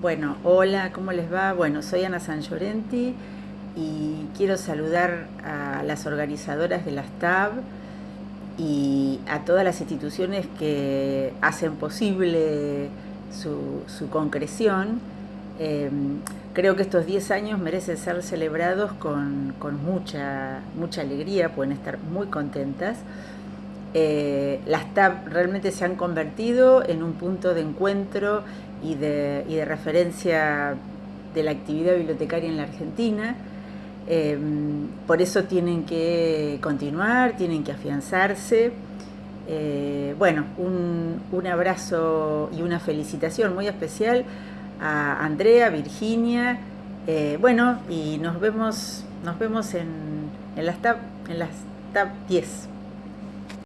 Bueno, hola, ¿cómo les va? Bueno, soy Ana San Llorenti y quiero saludar a las organizadoras de las TAB y a todas las instituciones que hacen posible su, concreción. Em, creo que estos 10 años merecen ser celebrados con, mucha, mucha alegría, pueden estar muy contentas. Eh, las TAB realmente se han convertido en un punto de encuentro y de, referencia de la actividad bibliotecaria en la Argentina. Em, por eso tienen que continuar, tienen que afianzarse. Eh, bueno, un, abrazo y una felicitación muy especial a Andrea, Virginia. Eh, bueno, y nos vemos, nos vemos en, en las TAP, en las TAP 10.